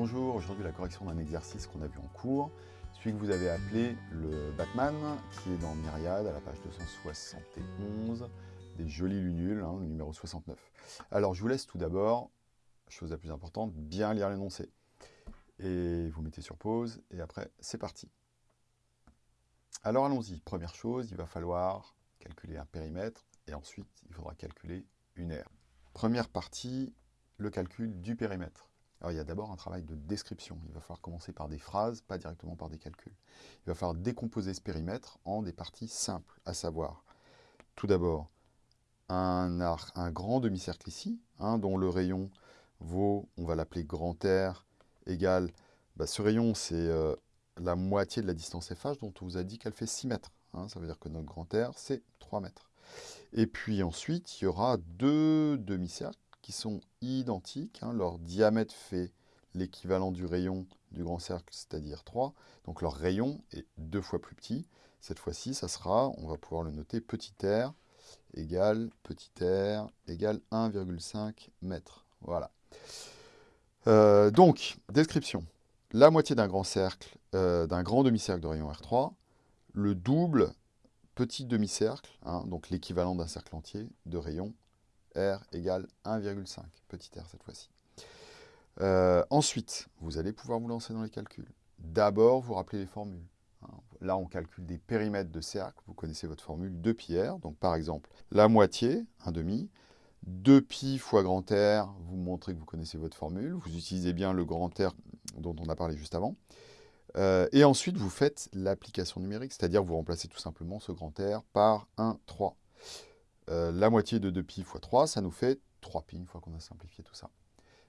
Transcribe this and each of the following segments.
Bonjour, aujourd'hui la correction d'un exercice qu'on a vu en cours, celui que vous avez appelé le Batman, qui est dans Myriade à la page 271, des jolis lunules, hein, le numéro 69. Alors je vous laisse tout d'abord, chose la plus importante, bien lire l'énoncé. Et vous mettez sur pause, et après c'est parti. Alors allons-y, première chose, il va falloir calculer un périmètre, et ensuite il faudra calculer une aire. Première partie, le calcul du périmètre. Alors il y a d'abord un travail de description. Il va falloir commencer par des phrases, pas directement par des calculs. Il va falloir décomposer ce périmètre en des parties simples, à savoir, tout d'abord, un, grand demi-cercle ici, hein, dont le rayon vaut, on va l'appeler grand R, égal, bah, ce rayon c'est euh, la moitié de la distance FH dont on vous a dit qu'elle fait 6 mètres. Hein. ça veut dire que notre grand R c'est 3 mètres. Et puis ensuite, il y aura deux demi-cercles sont identiques. Hein. Leur diamètre fait l'équivalent du rayon du grand cercle, c'est-à-dire 3. Donc leur rayon est deux fois plus petit. Cette fois-ci, ça sera, on va pouvoir le noter, petit r égale petit r égale 1,5 mètres. Voilà. Euh, donc, description. La moitié d'un grand cercle, euh, d'un grand demi-cercle de rayon R3, le double petit demi-cercle, hein, donc l'équivalent d'un cercle entier de rayon R égale 1,5, petit r cette fois-ci. Euh, ensuite, vous allez pouvoir vous lancer dans les calculs. D'abord, vous rappelez les formules. Hein. Là, on calcule des périmètres de cercle. Vous connaissez votre formule 2 pi r. Donc, par exemple, la moitié, 1 demi, 2 pi fois grand R, vous montrez que vous connaissez votre formule. Vous utilisez bien le grand R dont on a parlé juste avant. Euh, et ensuite, vous faites l'application numérique, c'est-à-dire vous remplacez tout simplement ce grand R par 1, 3. Euh, la moitié de 2pi fois 3, ça nous fait 3pi une fois qu'on a simplifié tout ça.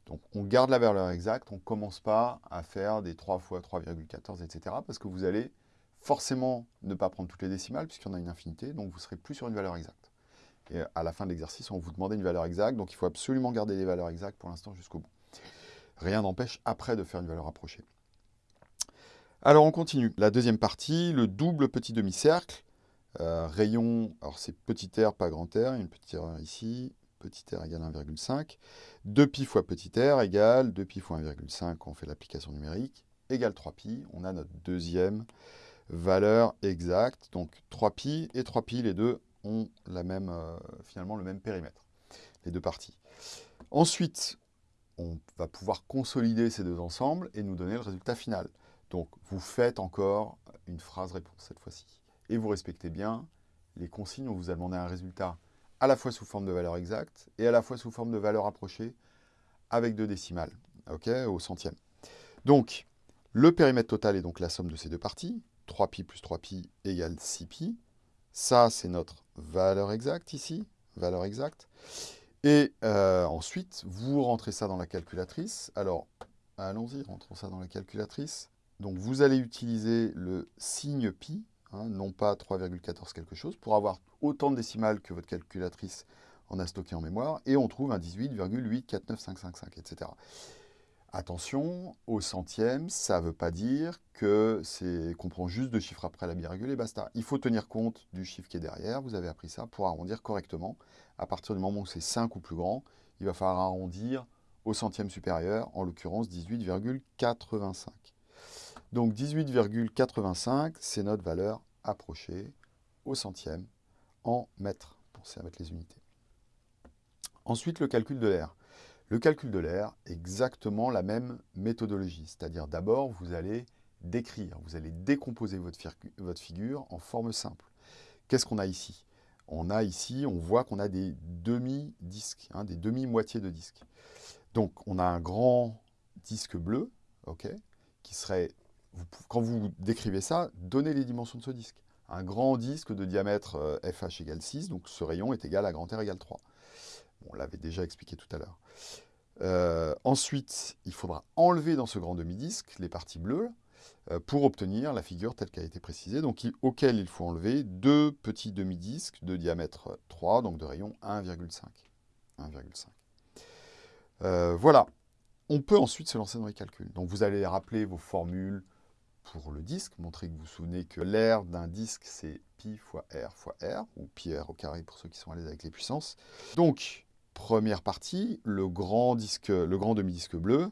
Donc on garde la valeur exacte, on ne commence pas à faire des 3 fois 3,14, etc. Parce que vous allez forcément ne pas prendre toutes les décimales, puisqu'il y en a une infinité, donc vous serez plus sur une valeur exacte. Et à la fin de l'exercice, on vous demandait une valeur exacte, donc il faut absolument garder les valeurs exactes pour l'instant jusqu'au bout. Rien n'empêche après de faire une valeur approchée. Alors on continue. La deuxième partie, le double petit demi-cercle. Euh, rayon, alors c'est petit r, pas grand R, une petite erreur ici, petit r égale 1,5. 2pi fois petit r égale 2pi fois 1,5, on fait l'application numérique, égale 3pi. On a notre deuxième valeur exacte. Donc 3pi et 3pi, les deux ont la même, euh, finalement le même périmètre, les deux parties. Ensuite, on va pouvoir consolider ces deux ensembles et nous donner le résultat final. Donc vous faites encore une phrase réponse cette fois-ci et vous respectez bien les consignes. On vous a demandé un résultat à la fois sous forme de valeur exacte et à la fois sous forme de valeur approchée avec deux décimales, ok, au centième. Donc, le périmètre total est donc la somme de ces deux parties. 3pi plus 3pi égale 6pi. Ça, c'est notre valeur exacte ici, valeur exacte. Et euh, ensuite, vous rentrez ça dans la calculatrice. Alors, allons-y, rentrons ça dans la calculatrice. Donc, vous allez utiliser le signe pi, Hein, non pas 3,14 quelque chose, pour avoir autant de décimales que votre calculatrice en a stocké en mémoire, et on trouve un 18,849555, etc. Attention, au centième, ça ne veut pas dire que c'est qu'on prend juste deux chiffres après la virgule et basta. Il faut tenir compte du chiffre qui est derrière, vous avez appris ça, pour arrondir correctement. À partir du moment où c'est 5 ou plus grand, il va falloir arrondir au centième supérieur, en l'occurrence 18,85. Donc 18,85, c'est notre valeur approchée au centième en mètres. À mettre les unités. Ensuite, le calcul de l'air. Le calcul de l'air, exactement la même méthodologie. C'est-à-dire d'abord, vous allez décrire, vous allez décomposer votre, figure en forme simple. Qu'est-ce qu'on a ici? On a ici, on voit qu'on a des demi-disques, hein, des demi-moitiés de disques. Donc, on a un grand disque bleu, ok, qui serait quand vous décrivez ça, donnez les dimensions de ce disque. Un grand disque de diamètre FH euh, égale 6, donc ce rayon est égal à grand R égale 3. on l'avait déjà expliqué tout à l'heure. Euh, ensuite, il faudra enlever dans ce grand demi-disque les parties bleues euh, pour obtenir la figure telle qu'elle a été précisée, donc auquel il faut enlever deux petits demi-disques de diamètre 3, donc de rayon 1,5. 1,5. voilà. On peut ensuite se lancer dans les calculs. Donc vous allez rappeler vos formules, pour le disque, montrer que vous vous souvenez que l'air d'un disque, c'est pi fois r fois r, ou pi r au carré pour ceux qui sont à l'aise avec les puissances. Donc, première partie, le grand, disque, le grand demi-disque bleu,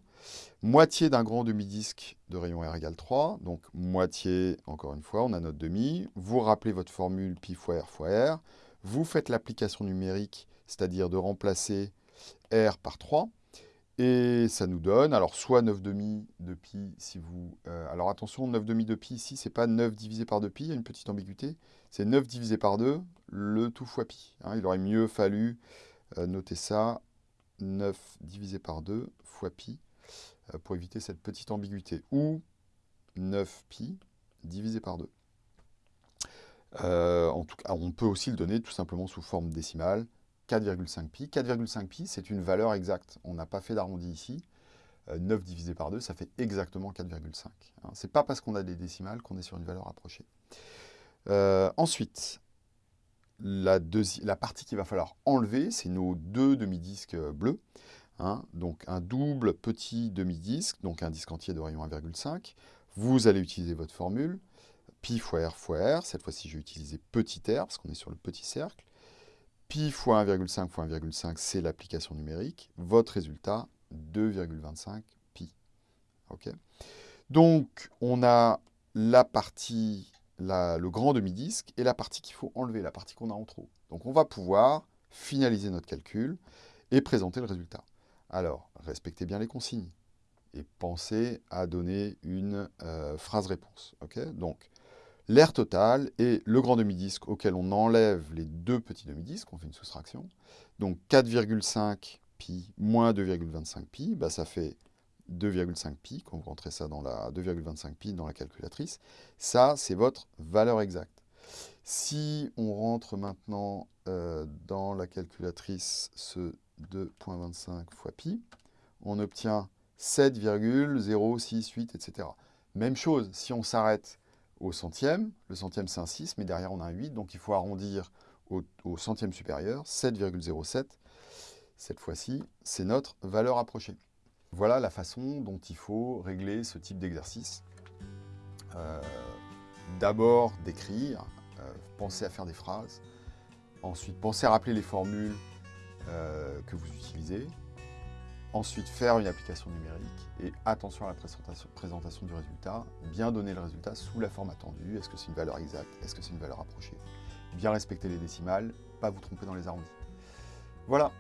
moitié d'un grand demi-disque de rayon R égale 3, donc moitié, encore une fois, on a notre demi, vous rappelez votre formule pi fois R fois R, vous faites l'application numérique, c'est-à-dire de remplacer R par 3, et ça nous donne, alors soit 9 demi de pi si vous... Euh, alors attention, 9 demi de pi ici, c'est pas 9 divisé par 2 pi, il y a une petite ambiguïté. C'est 9 divisé par 2, le tout fois pi. Hein. il aurait mieux fallu euh, noter ça, 9 divisé par 2 fois pi, euh, pour éviter cette petite ambiguïté. Ou 9 pi divisé par 2. en tout cas, on peut aussi le donner tout simplement sous forme décimale. 4,5 pi. 4,5 pi, c'est une valeur exacte. On n'a pas fait d'arrondi ici. 9 euh, divisé par 2, ça fait exactement 4,5. Hein. Ce n'est pas parce qu'on a des décimales qu'on est sur une valeur rapprochée. Euh, ensuite, la, partie qu'il va falloir enlever, c'est nos deux demi-disques euh, bleus. Hein. donc un double petit demi-disque, donc un disque entier de rayon 1,5. Vous allez utiliser votre formule, pi fois r fois r. Cette fois-ci, je vais utiliser petit r, parce qu'on est sur le petit cercle pi fois 1,5 fois 1,5, c'est l'application numérique. Votre résultat, 2,25 pi. Ok Donc, on a la partie, le grand demi-disque, et la partie qu'il faut enlever, la partie qu'on a en trop. Donc, on va pouvoir finaliser notre calcul et présenter le résultat. Alors, respectez bien les consignes et pensez à donner une euh, phrase-réponse. Ok Donc, l'air total et le grand demi-disque auquel on enlève les deux petits demi-disques, on fait une soustraction. Donc 4,5 pi moins 2,25 pi, bah ça fait 2,5 pi, quand vous rentrez ça dans la 2,25 pi dans la calculatrice, ça c'est votre valeur exacte. Si on rentre maintenant euh, dans la calculatrice ce 2,25 fois pi, on obtient 7,068, etc. Même chose, si on s'arrête au centième. Le centième, c'est un 6, mais derrière, on a un 8. Donc, il faut arrondir au, centième supérieur, 7,07. Cette fois-ci, c'est notre valeur approchée. Voilà la façon dont il faut régler ce type d'exercice. Euh, d'abord, d'écrire. Euh, pensez à faire des phrases. Ensuite, pensez à rappeler les formules euh, que vous utilisez. Ensuite, faire une application numérique et attention à la présentation, du résultat, bien donner le résultat sous la forme attendue. Est-ce que c'est une valeur exacte? Est-ce que c'est une valeur approchée? Bien respecter les décimales, pas vous tromper dans les arrondis. Voilà,